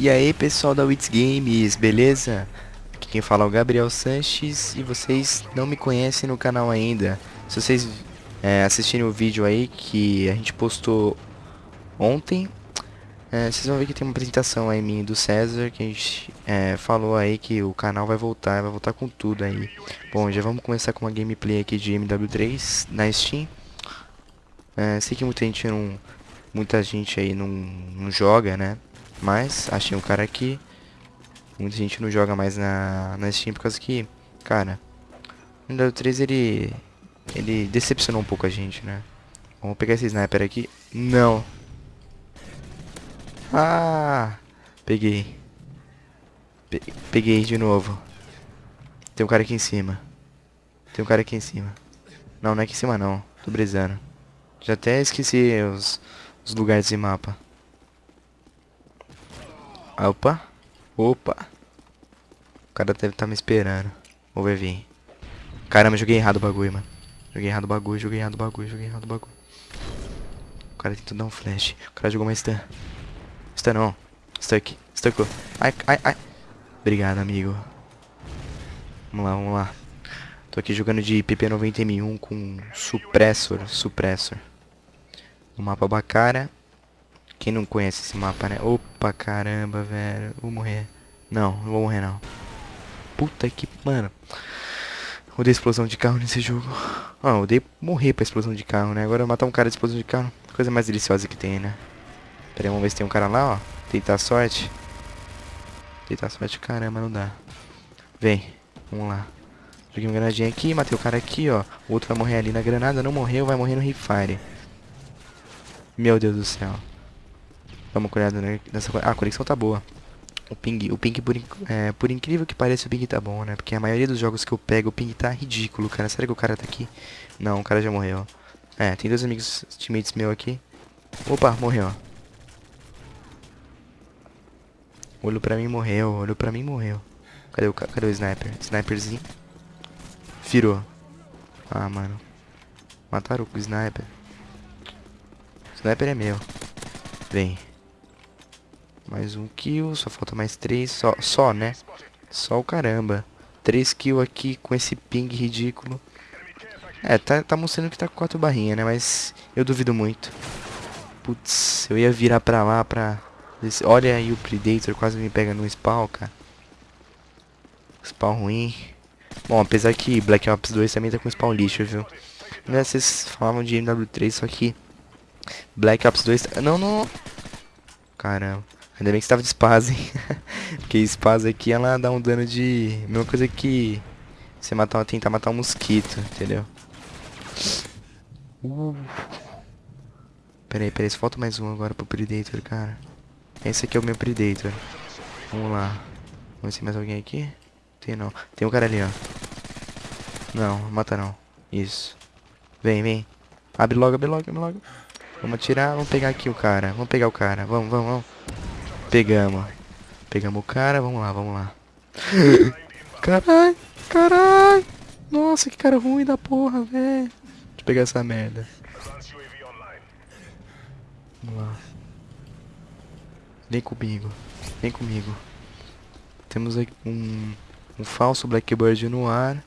E aí pessoal da Wits Games, beleza? Aqui quem fala é o Gabriel Sanches e vocês não me conhecem no canal ainda. Se vocês é, assistirem o vídeo aí que a gente postou ontem, é, vocês vão ver que tem uma apresentação aí minha do César, que a gente é, falou aí que o canal vai voltar, vai voltar com tudo aí. Bom, já vamos começar com uma gameplay aqui de MW3 na Steam. É, sei que muita gente não, muita gente aí não, não joga, né? Mas achei um cara aqui. Muita gente não joga mais na, na Steam por causa que, cara, o MW3 ele ele decepcionou um pouco a gente, né? Vamos pegar esse sniper aqui. Não. Ah! Peguei. Pe peguei de novo. Tem um cara aqui em cima. Tem um cara aqui em cima. Não, não é aqui em cima não. Tô brisando. Já até esqueci os, os lugares de mapa. Opa. Opa. O cara deve estar tá me esperando. Vou ver vir. Caramba, joguei errado o bagulho, mano. Joguei errado o bagulho, joguei errado o bagulho, joguei errado o bagulho. O cara tentou dar um flash. O cara jogou uma stun. Stun não. Stuck. Stuckou. Ai, ai, ai. Obrigado, amigo. Vamos lá, vamos lá. Tô aqui jogando de PP90M1 com Suppressor. Suppressor. No mapa Bacara. Quem não conhece esse mapa, né? Opa, caramba, velho. Vou morrer. Não, não vou morrer, não. Puta que... Mano. Odeio explosão de carro nesse jogo. Ah, odeio morrer pra explosão de carro, né? Agora matar um cara de explosão de carro. Coisa mais deliciosa que tem, né? Pera aí, vamos ver se tem um cara lá, ó. Tentar sorte. Tentar sorte, caramba, não dá. Vem, vamos lá. Joguei uma granadinha aqui, matei o cara aqui, ó. O outro vai morrer ali na granada, não morreu, vai morrer no Refire. Meu Deus do céu. Dá uma olhada nessa... Ah, a conexão tá boa. O ping, o ping por, é, por incrível que pareça, o ping tá bom, né? Porque a maioria dos jogos que eu pego, o ping tá ridículo, cara. Será que o cara tá aqui? Não, o cara já morreu. É, tem dois amigos, teammates meu aqui. Opa, morreu. Olhou pra mim morreu, olhou pra mim morreu. Cadê o, cadê o sniper? Sniperzinho. Virou. Ah, mano. Mataram o sniper. O sniper é meu. Vem. Mais um kill, só falta mais três, só, só né? Só o caramba. Três kills aqui com esse ping ridículo. É, tá, tá mostrando que tá com quatro barrinhas, né? Mas eu duvido muito. Putz, eu ia virar pra lá pra... Olha aí o Predator quase me pega no spawn, cara. Spawn ruim. Bom, apesar que Black Ops 2 também tá com spawn lixo, viu? Né, vocês falavam de MW3, só que... Black Ops 2... Tá... Não, não... Caramba. Ainda bem que estava de spaz, hein? Porque spaz aqui ela dá um dano de... Mesma coisa que você matar, tentar matar um mosquito, entendeu? Uh. Peraí, peraí, só falta mais um agora pro Predator, cara. Esse aqui é o meu Predator. Vamos lá. Vamos ver se tem mais alguém aqui. Tem não. Tem um cara ali, ó. Não, mata não. Isso. Vem, vem. Abre logo, abre logo, abre logo. Vamos atirar, vamos pegar aqui o cara. Vamos pegar o cara. Vamos, vamos, vamos. Pegamos. Pegamos o cara, vamos lá, vamos lá. Carai, carai. Nossa, que cara ruim da porra, velho. Deixa eu pegar essa merda. Vamos lá. Vem comigo. Vem comigo. Temos aqui um, um falso Blackbird no ar.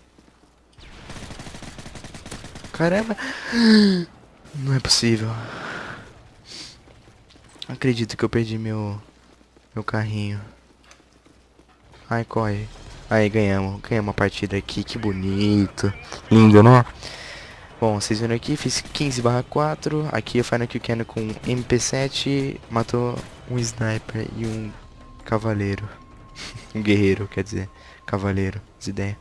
Caramba. Não é possível. Acredito que eu perdi meu meu carrinho. Ai, corre. Aí, ganhamos. Ganhamos uma partida aqui. Que bonito. Lindo, né? Bom, vocês viram aqui, fiz 15 barra 4. Aqui eu Final Kill Cannon com MP7. Matou um sniper e um cavaleiro. um guerreiro, quer dizer. Cavaleiro, as ideias.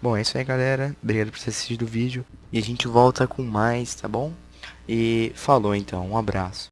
Bom, é isso aí, galera. Obrigado por ter assistido o vídeo. E a gente volta com mais, tá bom? E falou então. Um abraço.